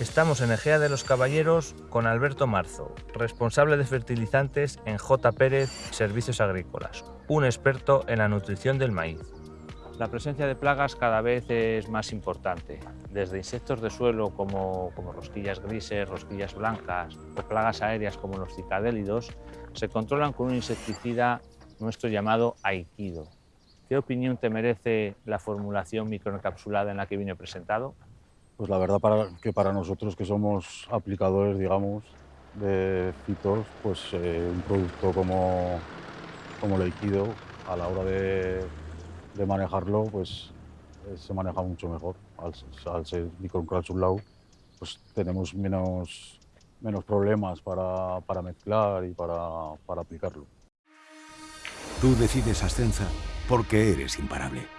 Estamos en Egea de los Caballeros con Alberto Marzo, responsable de fertilizantes en J. Pérez Servicios Agrícolas, un experto en la nutrición del maíz. La presencia de plagas cada vez es más importante, desde insectos de suelo como, rosquillas grises, rosquillas blancas o plagas aéreas como los cicadélidos, se controlan con un insecticida nuestro llamado Aikido. ¿Qué opinión te merece la formulación microencapsulada en la que viene presentado? Pues la verdad que para nosotros que somos aplicadores, digamos, de fitos, pues eh, un producto como, como el Aikido a la hora de, de manejarlo, pues eh, se maneja mucho mejor. Al, al ser microencapsulado, pues tenemos menos, menos problemas para, para mezclar y para, para aplicarlo. Tú decides Ascenza porque eres imparable.